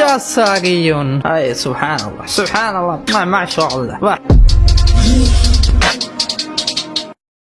جساري اي سبحان الله سبحان الله ما, ما شاء الله